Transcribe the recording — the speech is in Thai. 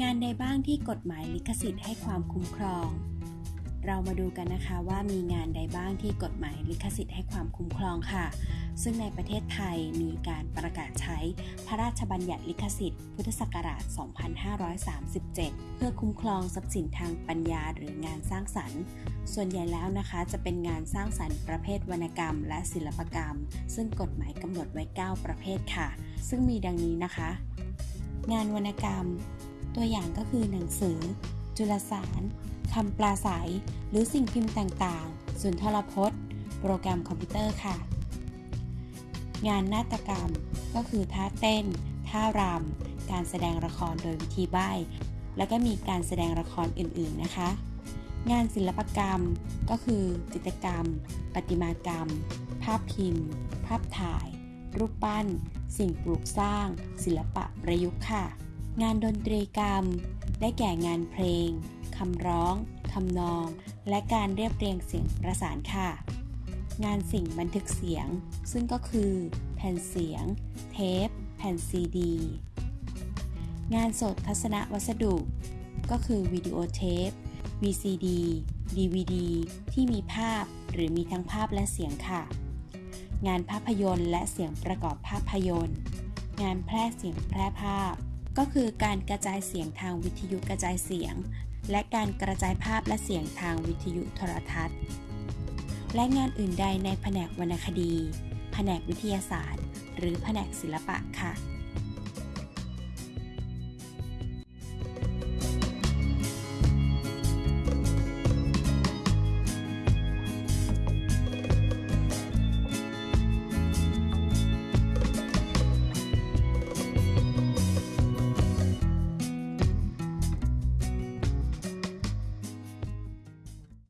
งานใดบ้างที่กฎหมายลิขสิทธิ์ให้ความคุ้มครอง เรามาดูกันนะคะว่ามีงานใดบ้างที่กฎหมายลิขสิทธิ์ให้ความคุ้มครองค่ะ ซึ่งในประเทศไทยมีการประกาศใช้พระราชบัญญัติลิขสิทธิ์ พุทธศักราช 2537 เพื่อคุ้มครองทรัพย์สินทางปัญญาหรืองานสร้างสรรค์ ส่วนใหญ่แล้วนะคะจะเป็นงานสร้างสรรค์ประเภทวรรณกรรม และศิลปกรรม ซึ่งกฎหมายกำหนดไว้ 9 ประเภทค่ะ ซึ่งมีดังนี้นะคะ งานวรรณกรรม ตัวอย่างก็คือหนังสือ จุลสารคำปลาใสหรือสิ่งพิมพ์ต่างๆ สุนทรพจน์ โปรแกรมคอมพิวเตอร์ค่ะ งานนาฏกรรมก็คือท่าเต้น ท่ารำ การแสดงละครโดยวิธีใบ้ แล้วก็มีการแสดงละครอื่นๆนะคะ งานศิลปกรรมก็คือจิตรกรรม ประติมากรรม ภาพพิมพ์ ภาพถ่าย รูปปั้น สิ่งปลูกสร้าง ศิลปะประยุกต์ค่ะ งานดนตรีกรรม ได้แก่งานเพลง คำร้อง คำนอง และการเรียบเรียงเสียงประสานค่ะ งานสิ่งบันทึกเสียง ซึ่งก็คือ แผ่นเสียง เทป แผ่นซีดี งานสดทัศนวัสดุ ก็คือวิดีโอเทป VCD DVD ที่มีภาพหรือมีทั้งภาพและเสียงค่ะ งานภาพยนตร์และเสียงประกอบภาพยนตร์ งานแพร่เสียงแพร่ภาพ ก็คือการกระจายเสียงทางวิทยุกระจายเสียง และการกระจายภาพและเสียงทางวิทยุโทรทัศน์ และงานอื่นใดในแผนกวรรณคดี แผนกวิทยาศาสตร์ หรือแผนกศิลปะค่ะ